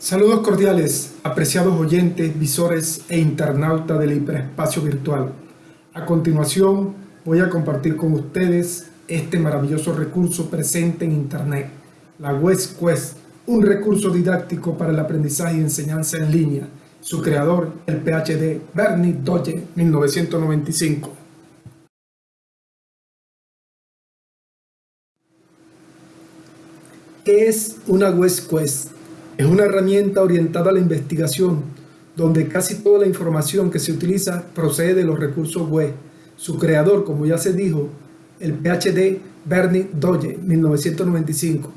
Saludos cordiales, apreciados oyentes, visores e internautas del hiperespacio virtual. A continuación voy a compartir con ustedes este maravilloso recurso presente en Internet, la West Quest, un recurso didáctico para el aprendizaje y enseñanza en línea. Su creador, el PhD Bernie Doge, 1995. ¿Qué es una West Quest? Es una herramienta orientada a la investigación, donde casi toda la información que se utiliza procede de los recursos web. Su creador, como ya se dijo, el PhD Bernie Doge, 1995.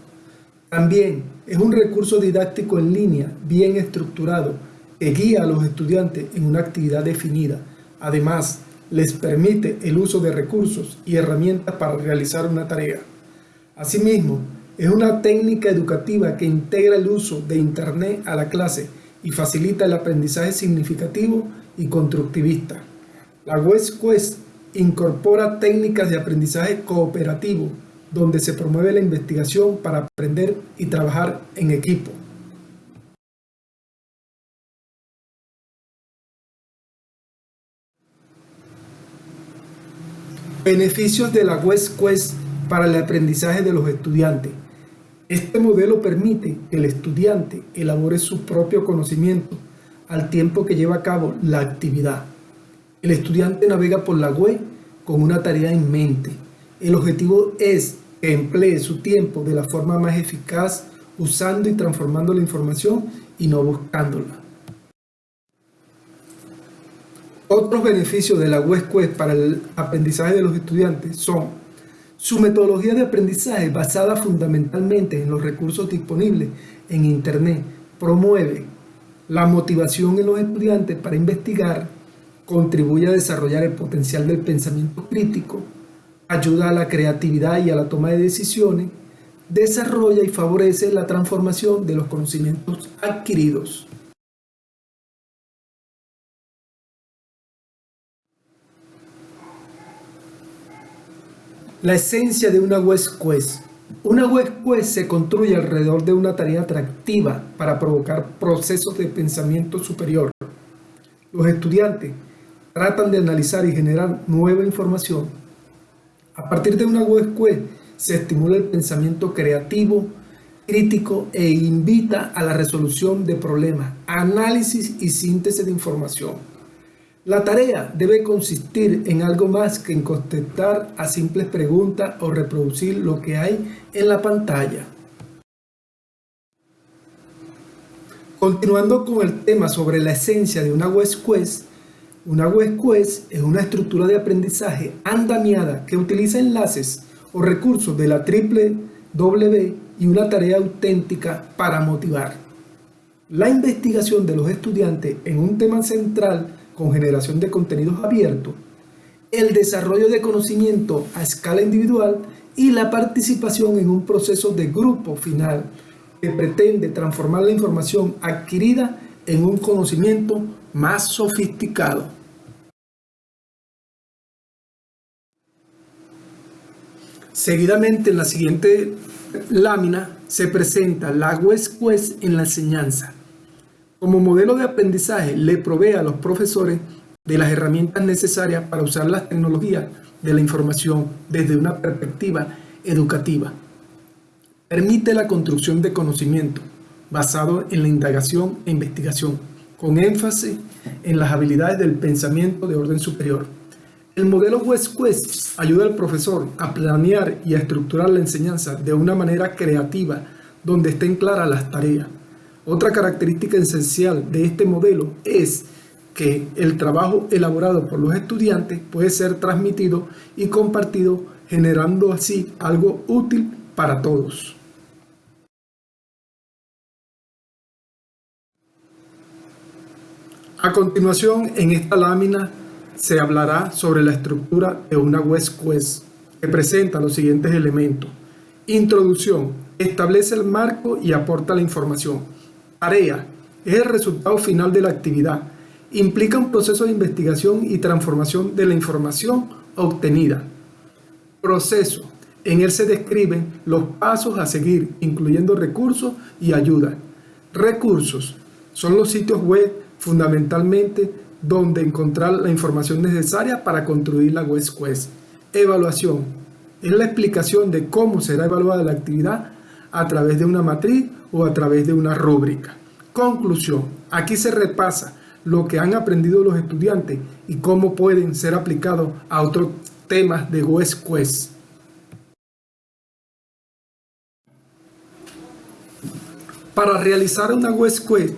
También es un recurso didáctico en línea, bien estructurado, que guía a los estudiantes en una actividad definida. Además, les permite el uso de recursos y herramientas para realizar una tarea. Asimismo, es una técnica educativa que integra el uso de Internet a la clase y facilita el aprendizaje significativo y constructivista. La West Quest incorpora técnicas de aprendizaje cooperativo, donde se promueve la investigación para aprender y trabajar en equipo. Beneficios de la West Quest para el aprendizaje de los estudiantes. Este modelo permite que el estudiante elabore su propio conocimiento al tiempo que lleva a cabo la actividad. El estudiante navega por la web con una tarea en mente. El objetivo es que emplee su tiempo de la forma más eficaz usando y transformando la información y no buscándola. Otros beneficios de la web Quest para el aprendizaje de los estudiantes son su metodología de aprendizaje, basada fundamentalmente en los recursos disponibles en Internet, promueve la motivación en los estudiantes para investigar, contribuye a desarrollar el potencial del pensamiento crítico, ayuda a la creatividad y a la toma de decisiones, desarrolla y favorece la transformación de los conocimientos adquiridos. La esencia de una West Quest. Una West Quest se construye alrededor de una tarea atractiva para provocar procesos de pensamiento superior. Los estudiantes tratan de analizar y generar nueva información. A partir de una West Quest se estimula el pensamiento creativo, crítico e invita a la resolución de problemas, análisis y síntesis de información. La tarea debe consistir en algo más que en contestar a simples preguntas o reproducir lo que hay en la pantalla. Continuando con el tema sobre la esencia de una West Quest, una West Quest es una estructura de aprendizaje andamiada que utiliza enlaces o recursos de la triple W y una tarea auténtica para motivar. La investigación de los estudiantes en un tema central con generación de contenidos abiertos, el desarrollo de conocimiento a escala individual y la participación en un proceso de grupo final que pretende transformar la información adquirida en un conocimiento más sofisticado. Seguidamente en la siguiente lámina se presenta la West en la enseñanza. Como modelo de aprendizaje, le provee a los profesores de las herramientas necesarias para usar las tecnologías de la información desde una perspectiva educativa. Permite la construcción de conocimiento basado en la indagación e investigación, con énfasis en las habilidades del pensamiento de orden superior. El modelo West Quest ayuda al profesor a planear y a estructurar la enseñanza de una manera creativa, donde estén claras las tareas, otra característica esencial de este modelo es que el trabajo elaborado por los estudiantes puede ser transmitido y compartido generando así algo útil para todos. A continuación, en esta lámina se hablará sobre la estructura de una West Quest que presenta los siguientes elementos. Introducción. Establece el marco y aporta la información. Tarea es el resultado final de la actividad. Implica un proceso de investigación y transformación de la información obtenida. Proceso. En él se describen los pasos a seguir, incluyendo recursos y ayuda. Recursos son los sitios web fundamentalmente donde encontrar la información necesaria para construir la web quest. Evaluación es la explicación de cómo será evaluada la actividad a través de una matriz o a través de una rúbrica. Conclusión. Aquí se repasa lo que han aprendido los estudiantes y cómo pueden ser aplicados a otros temas de West Quest. Para realizar una West Quest,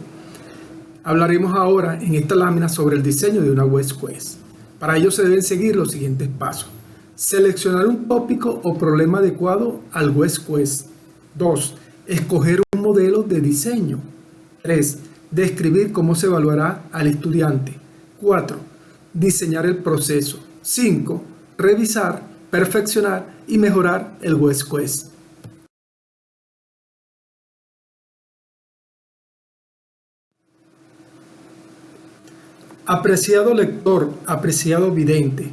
hablaremos ahora en esta lámina sobre el diseño de una West Quest. Para ello se deben seguir los siguientes pasos. Seleccionar un tópico o problema adecuado al West Quest. 2. Escoger un modelo de diseño. 3. Describir cómo se evaluará al estudiante. 4. Diseñar el proceso. 5. Revisar, perfeccionar y mejorar el West Quest. Apreciado lector, apreciado vidente,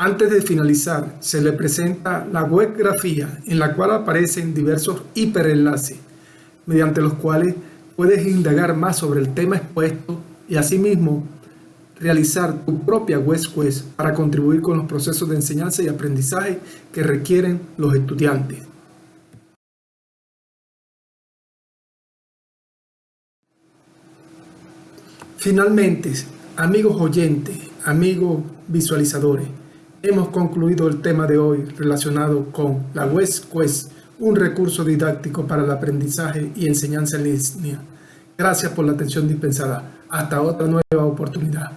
antes de finalizar, se le presenta la webgrafía en la cual aparecen diversos hiperenlaces, mediante los cuales puedes indagar más sobre el tema expuesto y asimismo realizar tu propia web para contribuir con los procesos de enseñanza y aprendizaje que requieren los estudiantes. Finalmente, amigos oyentes, amigos visualizadores, hemos concluido el tema de hoy relacionado con la West Quest, un recurso didáctico para el aprendizaje y enseñanza en línea. Gracias por la atención dispensada. Hasta otra nueva oportunidad.